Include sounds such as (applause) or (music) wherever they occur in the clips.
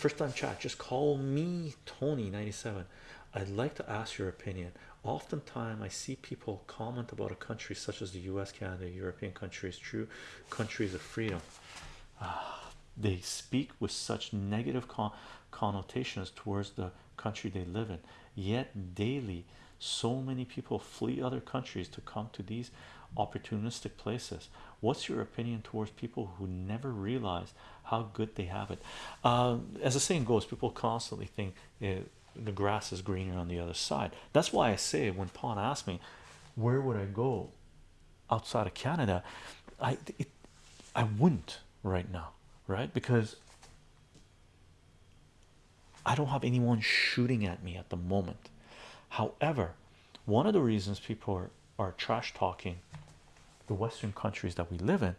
first time chat just call me Tony 97 I'd like to ask your opinion. Oftentimes I see people comment about a country such as the US Canada European countries true countries of freedom. Ah, they speak with such negative connotations towards the country they live in. Yet daily so many people flee other countries to come to these opportunistic places. What's your opinion towards people who never realize how good they have it? Uh, as the saying goes people constantly think uh, the grass is greener on the other side. That's why I say when Pawn asked me where would I go outside of Canada? I I wouldn't right now right? Because I don't have anyone shooting at me at the moment however one of the reasons people are, are trash talking the western countries that we live in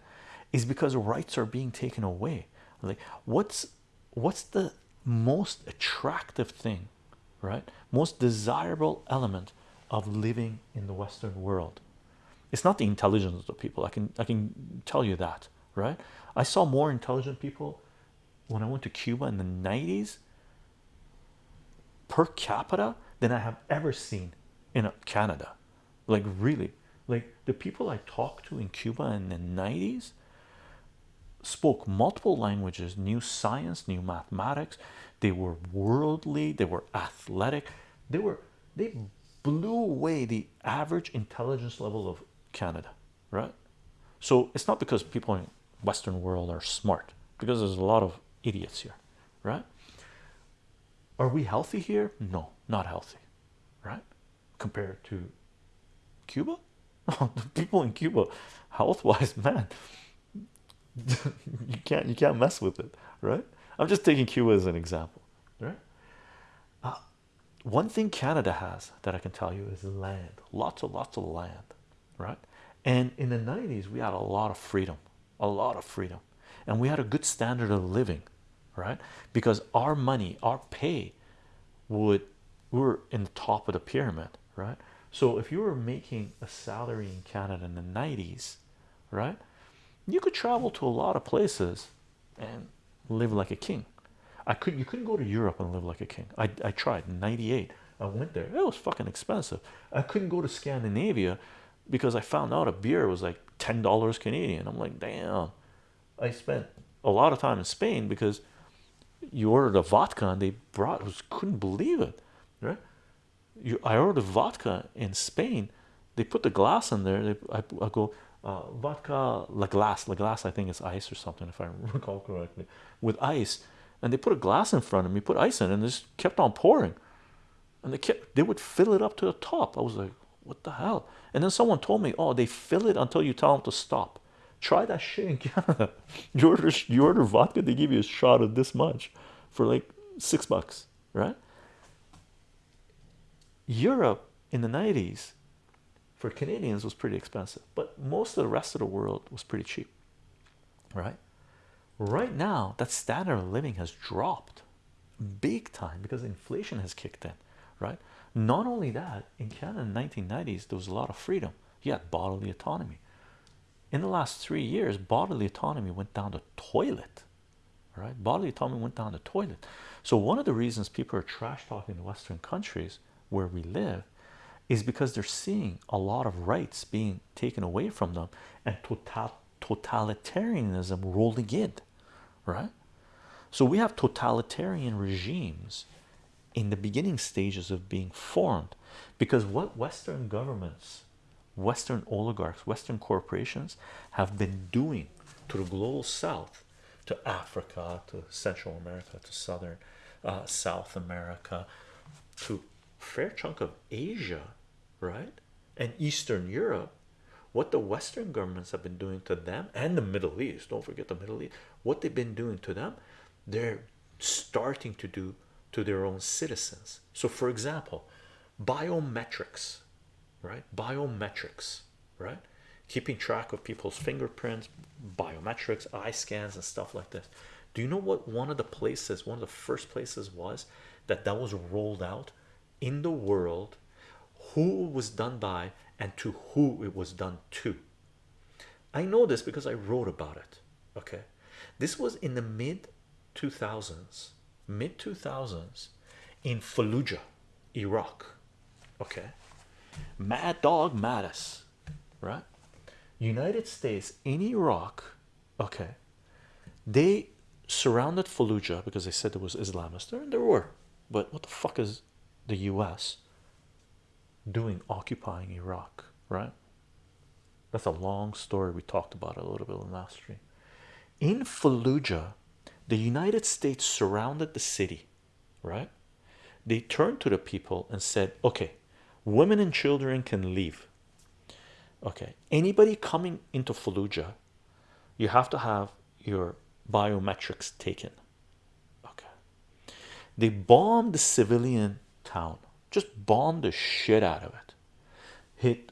is because rights are being taken away. Like what's what's the most attractive thing right? Most desirable element of living in the western world? It's not the intelligence of people. I can i can tell you that right? I saw more intelligent people when i went to cuba in the 90s per capita than i have ever seen in canada. Like really. Like the people i talked to in cuba in the 90s spoke multiple languages knew science knew mathematics. They were worldly they were athletic. They were they blew away the average intelligence level of canada right? So it's not because people in western world are smart because there's a lot of idiots here right are we healthy here? No not healthy right? Compared to cuba? (laughs) The people in cuba health-wise (laughs) man you can't you can't mess with it right? I'm just taking cuba as an example right? Uh, one thing canada has that i can tell you is land lots and lots of land right? And in the 90s we had a lot of freedom a lot of freedom and we had a good standard of living right? Because our money our pay would we were in the top of the pyramid right? So if you were making a salary in canada in the 90s right you could travel to a lot of places and live like a king. I could you couldn't go to Europe and live like a king. I, I tried in 98 I went there. It was fucking expensive. I couldn't go to Scandinavia because I found out a beer was like ten dollars Canadian. I'm like damn. I spent a lot of time in Spain because you ordered a vodka and they brought was couldn't believe it right? You I ordered vodka in Spain. They put the glass in there. They, I, I go uh, vodka la glass la glass I think it's ice or something if I (laughs) recall correctly with ice. And they put a glass in front of me put ice in it, and just kept on pouring. And they kept they would fill it up to the top. I was like what the hell? And then someone told me oh they fill it until you tell them to stop try that shit in Canada (laughs) you order you order vodka they give you a shot of this much for like six bucks right? Europe in the 90s for Canadians was pretty expensive but most of the rest of the world was pretty cheap right? Right now that standard of living has dropped big time because inflation has kicked in right? Not only that in Canada in the 1990s there was a lot of freedom. You had bodily autonomy in the last three years bodily autonomy went down the toilet right bodily autonomy went down the toilet. So one of the reasons people are trash talking in western countries where we live is because they're seeing a lot of rights being taken away from them and total totalitarianism rolling in right? So we have totalitarian regimes in the beginning stages of being formed because what western governments western oligarchs western corporations have been doing to the global south to africa to central america to southern uh, south america to fair chunk of asia right? And eastern europe. What the western governments have been doing to them and the middle east don't forget the middle east what they've been doing to them they're starting to do to their own citizens. So for example biometrics right? Biometrics right? Keeping track of people's fingerprints biometrics eye scans and stuff like this. Do you know what one of the places one of the first places was that that was rolled out in the world who was done by and to who it was done to? I know this because I wrote about it okay? This was in the mid 2000s mid 2000s in Fallujah, Iraq. Okay, Mad Dog Mattis, right? United States in Iraq. Okay, they surrounded Fallujah because they said there was Islamists there, and there were. But what the fuck is the U.S. doing occupying Iraq, right? That's a long story. We talked about a little bit in last stream. In Fallujah, the United States surrounded the city, right? They turned to the people and said, okay, women and children can leave. Okay, anybody coming into Fallujah, you have to have your biometrics taken. Okay, they bombed the civilian town, just bombed the shit out of it, hit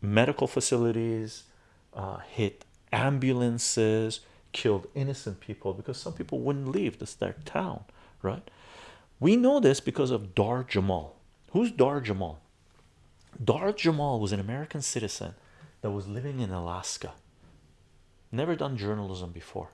medical facilities, uh, hit ambulances, killed innocent people because some people wouldn't leave this their town, right? We know this because of Dahr Jamail. Who's Dahr Jamail? Dahr Jamail was an American citizen that was living in Alaska, never done journalism before.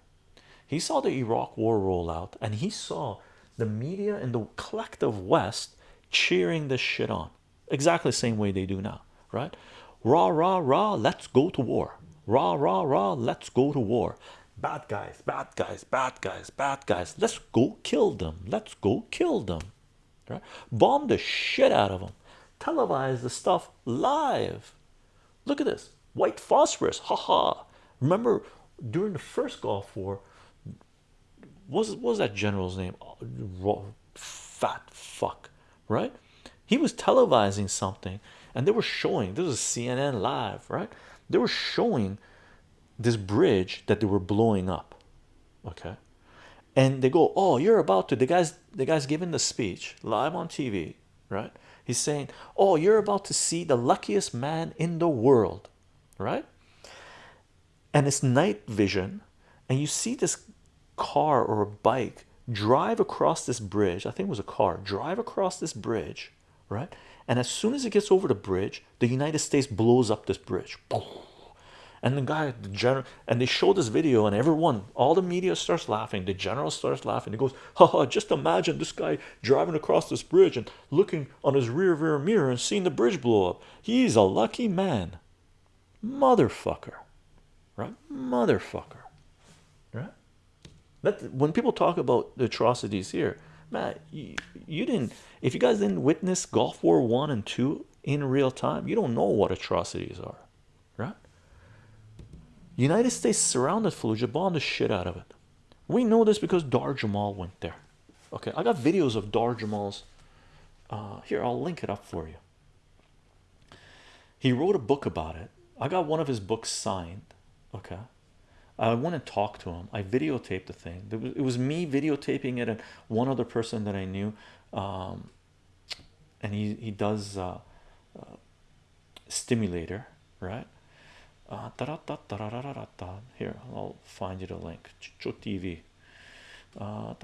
He saw the Iraq war roll out and he saw the media and the collective West cheering this shit on exactly the same way they do now, right? Rah, rah, rah, let's go to war. Rah, rah, rah, let's go to war. Bad guys, bad guys, bad guys, bad guys. Let's go kill them. Let's go kill them. Right? Bomb the shit out of them. Televise the stuff live. Look at this white phosphorus. Haha. -Ha. Remember during the first Gulf War, was, what was that general's name? Fat fuck, right? He was televising something and they were showing this is CNN live, right? They were showing this bridge that they were blowing up, okay? And they go, Oh, you're about to the guys, the guy's giving the speech live on TV, right? He's saying, Oh, you're about to see the luckiest man in the world, right? And it's night vision, and you see this car or a bike drive across this bridge. I think it was a car drive across this bridge, right? And as soon as it gets over the bridge, the United States blows up this bridge. And the guy, the general, and they show this video, and everyone, all the media starts laughing. The general starts laughing. He goes, "Ha Just imagine this guy driving across this bridge and looking on his rear rear mirror and seeing the bridge blow up. He's a lucky man, motherfucker, right? Motherfucker, right? That when people talk about the atrocities here, man, you, you didn't. If you guys didn't witness Gulf War One and Two in real time, you don't know what atrocities are, right? United States surrounded Fallujah, bombed the shit out of it. We know this because Dahr Jamail went there. Okay, I got videos of Dahr Jamail's. Uh, here, I'll link it up for you. He wrote a book about it. I got one of his books signed. Okay, I went and talked to him. I videotaped the thing. It was me videotaping it and one other person that I knew. Um, and he he does uh, uh, stimulator, right? Uh, here, I'll find you the link. Chicho TV. Uh,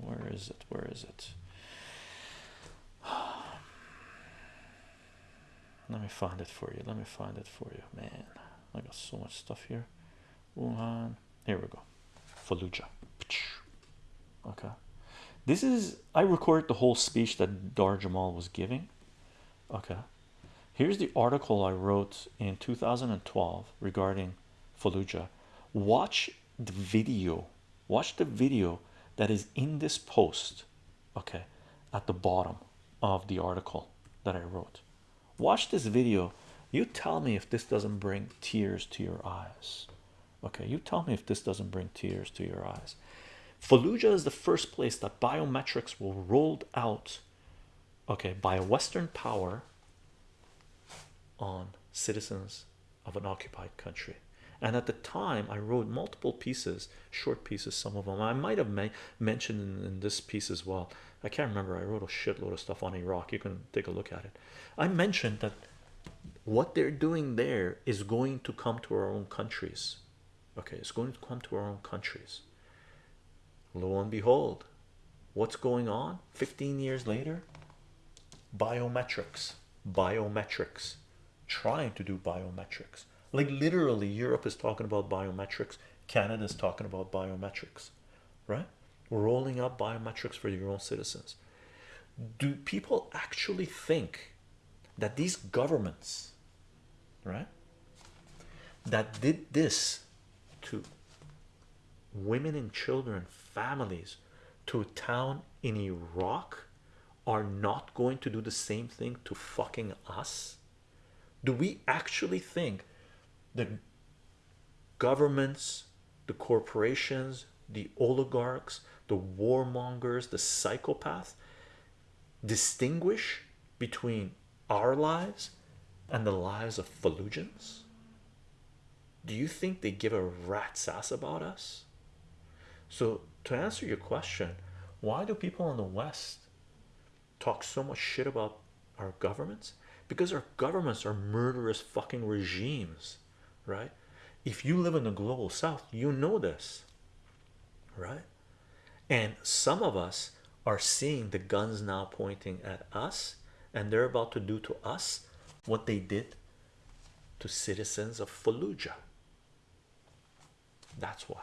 where is it? Where is it? (sighs) Let me find it for you. Let me find it for you, man. I got so much stuff here. Wuhan. Here we go. Fallujah. Okay. This is I recorded the whole speech that Dahr Jamail was giving. Okay. Here's the article I wrote in 2012 regarding Fallujah. Watch the video. Watch the video that is in this post. Okay, at the bottom of the article that I wrote. Watch this video. You tell me if this doesn't bring tears to your eyes. Okay, you tell me if this doesn't bring tears to your eyes. Fallujah is the first place that biometrics were rolled out, okay, by a Western power on citizens of an occupied country. And at the time, I wrote multiple pieces, short pieces, some of them I might have mentioned in, in this piece as well. I can't remember. I wrote a shitload of stuff on Iraq. You can take a look at it. I mentioned that what they're doing there is going to come to our own countries. Okay, it's going to come to our own countries. Lo and behold, what's going on 15 years later? Biometrics, biometrics, trying to do biometrics. Like literally, Europe is talking about biometrics, Canada is talking about biometrics, right? Rolling up biometrics for your own citizens. Do people actually think that these governments, right, that did this to women and children, families, to a town in Iraq are not going to do the same thing to fucking us? Do we actually think the governments, the corporations, the oligarchs, the warmongers, the psychopaths distinguish between our lives and the lives of Fallujans? Do you think they give a rat's ass about us? So, to answer your question, why do people in the West talk so much shit about our governments? Because our governments are murderous fucking regimes, right? If you live in the global south, you know this, right? And some of us are seeing the guns now pointing at us, and they're about to do to us what they did to citizens of Fallujah. That's why.